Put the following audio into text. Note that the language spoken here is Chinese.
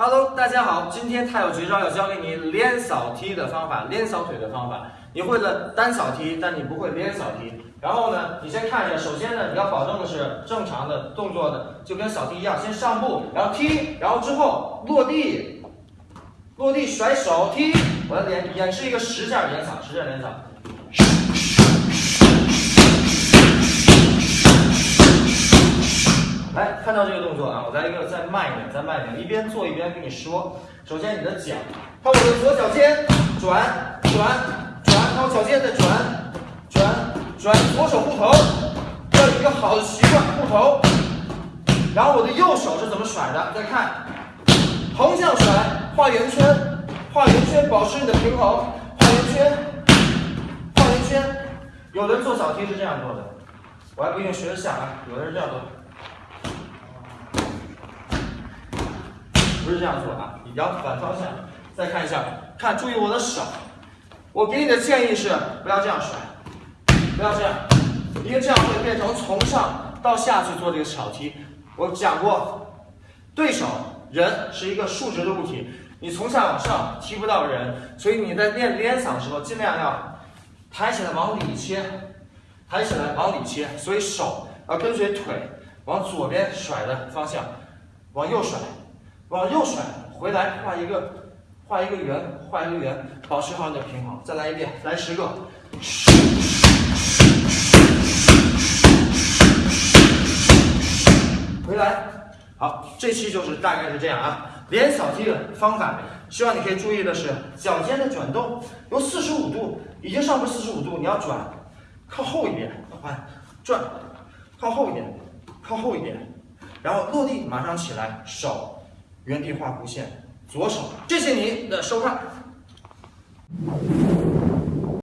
Hello，大家好，今天太有绝招要教给你连扫踢的方法，连扫腿的方法。你会了单扫踢，但你不会连扫踢。然后呢，你先看一下，首先呢，你要保证的是正常的动作的，就跟扫踢一样，先上步，然后踢，然后之后落地，落地甩手踢。我要演演示一个十下连扫，十下连扫。看到这个动作啊，我再一个再慢一点，再慢一点，一边做一边跟你说。首先你的脚，看我的左脚尖转转转，看我脚尖再转转转，左手护头，要有一个好的习惯护头。然后我的右手是怎么甩的？再看，横向甩，画圆圈，画圆圈，保持你的平衡，画圆圈，画圆圈。有的人做扫踢是这样做的，我还不一定学得像啊，有的人这样做。不是这样做啊，你要反方向。再看一下，看，注意我的手。我给你的建议是，不要这样甩，不要这样，因为这样会变成从上到下去做这个小踢。我讲过，对手人是一个竖直的物体，你从下往上踢不到人，所以你在练连扫的时候，尽量要抬起来往里切，抬起来往里切。所以手要跟随腿往左边甩的方向，往右甩。往右甩，回来画一个，画一个圆，画一个圆，保持好你的平衡。再来一遍，来十个。回来，好，这期就是大概是这样啊。连扫踢的方法，希望你可以注意的是脚尖的转动，由四十五度，已经上步四十五度，你要转，靠后一点，换，转，靠后一点，靠后一点，然后落地马上起来，手。原地画弧线，左手。谢谢您的收看。